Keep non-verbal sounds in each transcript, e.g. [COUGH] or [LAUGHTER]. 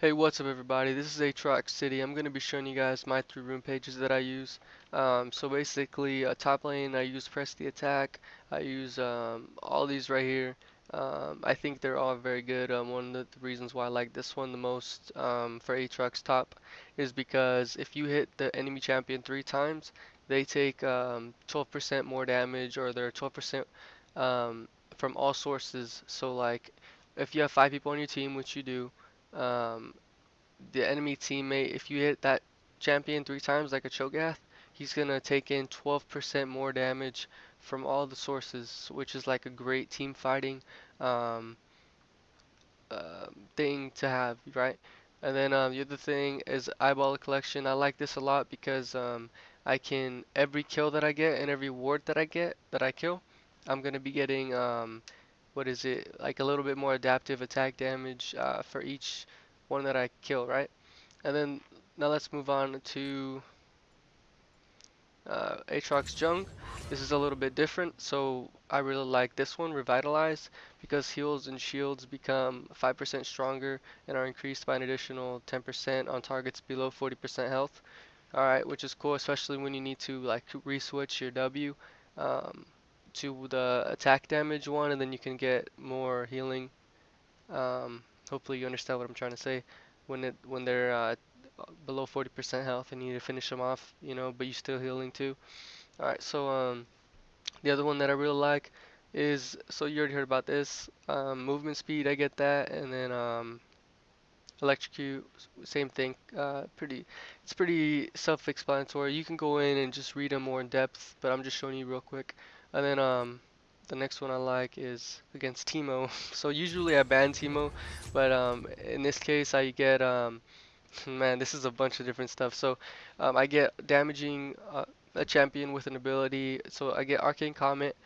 Hey, what's up everybody? This is Aatrox City. I'm going to be showing you guys my three rune pages that I use. Um, so basically, uh, top lane I use press the attack. I use um, all these right here. Um, I think they're all very good. Um, one of the reasons why I like this one the most um, for Aatrox top is because if you hit the enemy champion three times, they take 12% um, more damage or they're 12% um, from all sources. So like if you have five people on your team, which you do, um, the enemy teammate, if you hit that champion three times like a Cho'Gath, he's gonna take in 12% more damage from all the sources, which is like a great team fighting um, uh, thing to have, right? And then um, the other thing is eyeball collection. I like this a lot because um, I can every kill that I get and every ward that I get that I kill, I'm gonna be getting um, what is it, like a little bit more adaptive attack damage uh, for each one that I kill, right? And then now let's move on to uh, Aatrox Jung. This is a little bit different, so I really like this one, Revitalize, because heals and shields become 5% stronger and are increased by an additional 10% on targets below 40% health. Alright, which is cool, especially when you need to like re-switch your W. Um, to the attack damage one and then you can get more healing. Um, hopefully you understand what I'm trying to say. When it when they're uh, below 40% health and you need to finish them off, you know, but you're still healing too. Alright, so um, the other one that I really like is, so you already heard about this, um, movement speed, I get that, and then um, electrocute, same thing, uh, pretty, it's pretty self-explanatory. You can go in and just read them more in depth, but I'm just showing you real quick. And then um, the next one I like is against Teemo. [LAUGHS] so usually I ban Teemo, but um, in this case I get, um, [LAUGHS] man, this is a bunch of different stuff. So um, I get damaging uh, a champion with an ability. So I get Arcane Comet.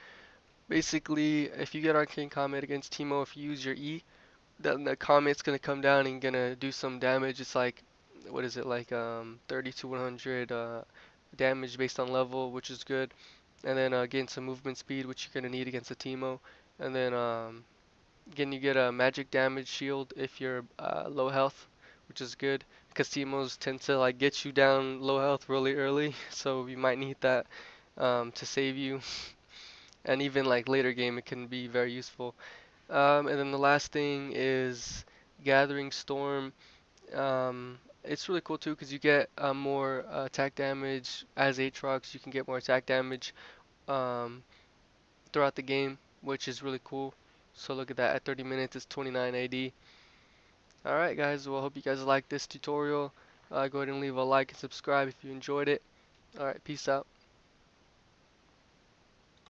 Basically, if you get Arcane Comet against Teemo, if you use your E, then the Comet's gonna come down and gonna do some damage. It's like, what is it, like um, 30 to 100 uh, damage based on level, which is good and then uh, some movement speed, which you're gonna need against a Teemo, and then um, again you get a magic damage shield if you're uh, low health, which is good because Teemos tend to like get you down low health really early, [LAUGHS] so you might need that um, to save you, [LAUGHS] and even like later game it can be very useful. Um, and then the last thing is Gathering Storm. Um, it's really cool too because you get uh, more uh, attack damage as Aatrox. You can get more attack damage um, throughout the game, which is really cool. So look at that. At 30 minutes, it's 29 AD. Alright guys, well I hope you guys like this tutorial. Uh, go ahead and leave a like and subscribe if you enjoyed it. Alright, peace out.